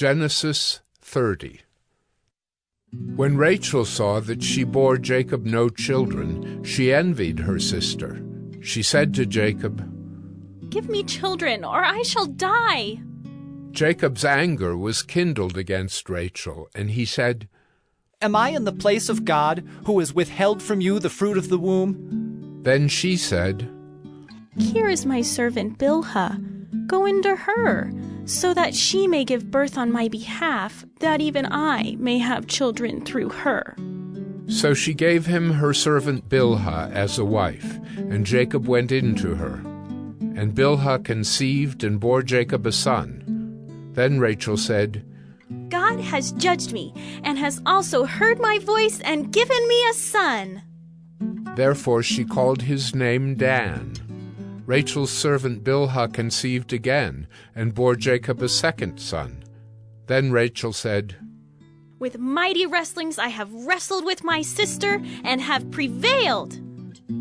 Genesis 30 When Rachel saw that she bore Jacob no children, she envied her sister. She said to Jacob, Give me children, or I shall die. Jacob's anger was kindled against Rachel, and he said, Am I in the place of God, who has withheld from you the fruit of the womb? Then she said, Here is my servant Bilhah. Go into her, so that she may give birth on my behalf, that even I may have children through her. So she gave him her servant Bilhah as a wife, and Jacob went in to her. And Bilhah conceived and bore Jacob a son. Then Rachel said, God has judged me, and has also heard my voice and given me a son. Therefore she called his name Dan. Rachel's servant Bilhah conceived again, and bore Jacob a second son. Then Rachel said, With mighty wrestlings I have wrestled with my sister, and have prevailed.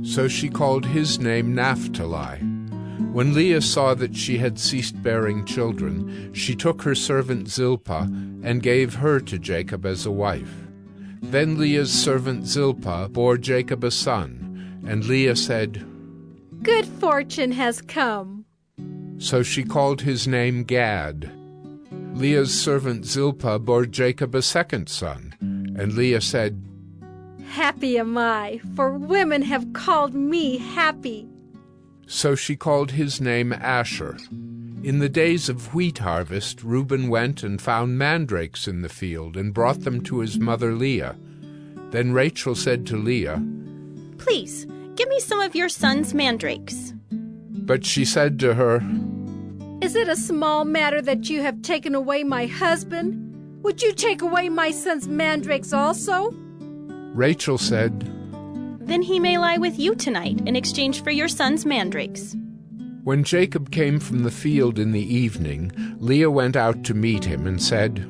So she called his name Naphtali. When Leah saw that she had ceased bearing children, she took her servant Zilpah and gave her to Jacob as a wife. Then Leah's servant Zilpah bore Jacob a son, and Leah said, Good fortune has come. So she called his name Gad. Leah's servant Zilpah bore Jacob a second son, and Leah said, Happy am I, for women have called me happy. So she called his name Asher. In the days of wheat harvest, Reuben went and found mandrakes in the field and brought them to his mother Leah. Then Rachel said to Leah, Please, give me some of your son's mandrakes. But she said to her, Is it a small matter that you have taken away my husband? Would you take away my son's mandrakes also? Rachel said, Then he may lie with you tonight in exchange for your son's mandrakes. When Jacob came from the field in the evening, Leah went out to meet him and said,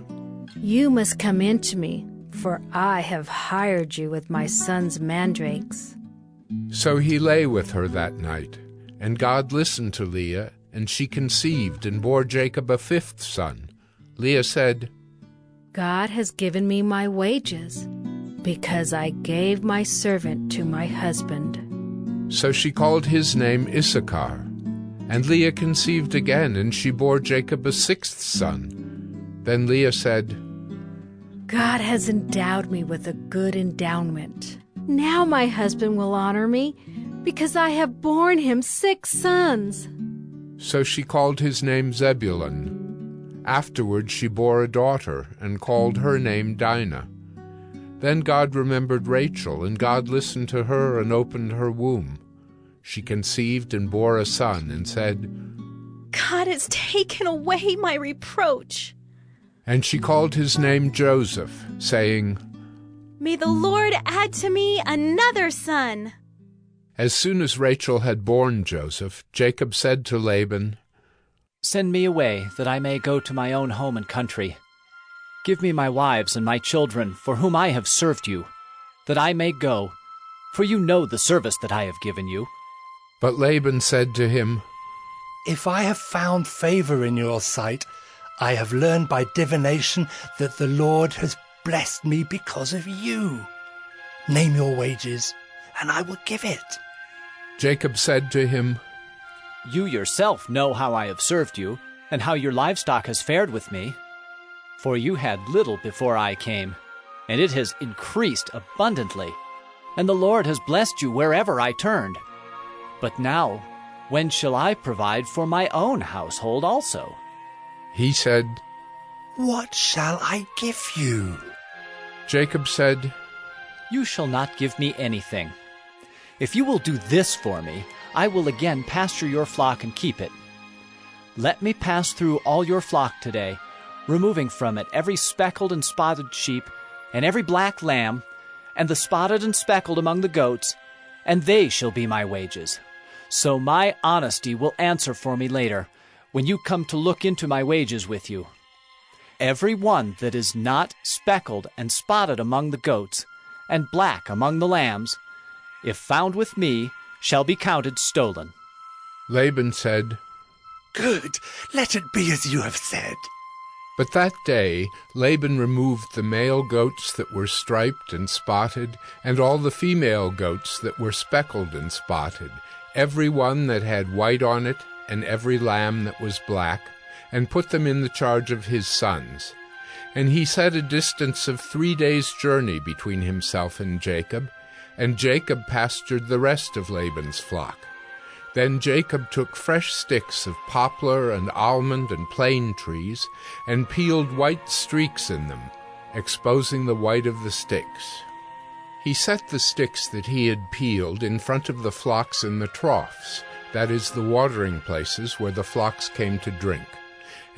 You must come in to me, for I have hired you with my son's mandrakes. So he lay with her that night. And God listened to Leah, and she conceived and bore Jacob a fifth son. Leah said, God has given me my wages, because I gave my servant to my husband. So she called his name Issachar. And Leah conceived again, and she bore Jacob a sixth son. Then Leah said, God has endowed me with a good endowment. Now my husband will honor me, because I have borne him six sons. So she called his name Zebulun. Afterward she bore a daughter, and called her name Dinah. Then God remembered Rachel, and God listened to her and opened her womb. She conceived and bore a son, and said, God has taken away my reproach. And she called his name Joseph, saying, May the Lord add to me another son. As soon as Rachel had borne Joseph, Jacob said to Laban, Send me away, that I may go to my own home and country. Give me my wives and my children, for whom I have served you, that I may go, for you know the service that I have given you. But Laban said to him, If I have found favor in your sight, I have learned by divination that the Lord has blessed me because of you. Name your wages, and I will give it. Jacob said to him, You yourself know how I have served you, and how your livestock has fared with me. For you had little before I came, and it has increased abundantly, and the Lord has blessed you wherever I turned. But now, when shall I provide for my own household also? He said, What shall I give you? Jacob said, You shall not give me anything. If you will do this for me, I will again pasture your flock and keep it. Let me pass through all your flock today, removing from it every speckled and spotted sheep, and every black lamb, and the spotted and speckled among the goats, and they shall be my wages. So my honesty will answer for me later, when you come to look into my wages with you. Every one that is not speckled and spotted among the goats, and black among the lambs, if found with me, shall be counted stolen. Laban said, Good, let it be as you have said. But that day Laban removed the male goats that were striped and spotted, and all the female goats that were speckled and spotted, every one that had white on it, and every lamb that was black, and put them in the charge of his sons. And he set a distance of three days' journey between himself and Jacob, and Jacob pastured the rest of Laban's flock. Then Jacob took fresh sticks of poplar and almond and plane trees, and peeled white streaks in them, exposing the white of the sticks. He set the sticks that he had peeled in front of the flocks in the troughs, that is, the watering places where the flocks came to drink.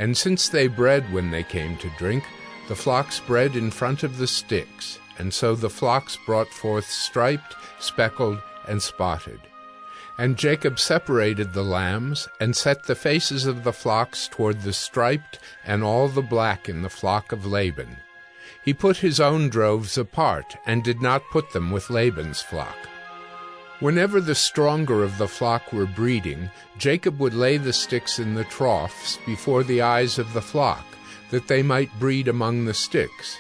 And since they bred when they came to drink, the flocks bred in front of the sticks, and so the flocks brought forth striped, speckled, and spotted. And Jacob separated the lambs, and set the faces of the flocks toward the striped and all the black in the flock of Laban. He put his own droves apart, and did not put them with Laban's flock. Whenever the stronger of the flock were breeding, Jacob would lay the sticks in the troughs before the eyes of the flock, that they might breed among the sticks.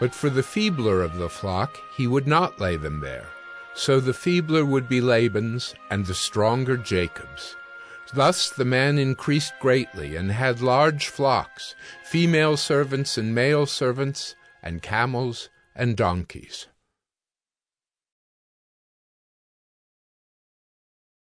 But for the feebler of the flock he would not lay them there. So the feebler would be Laban's, and the stronger Jacob's. Thus the man increased greatly, and had large flocks, female servants and male servants, and camels and donkeys.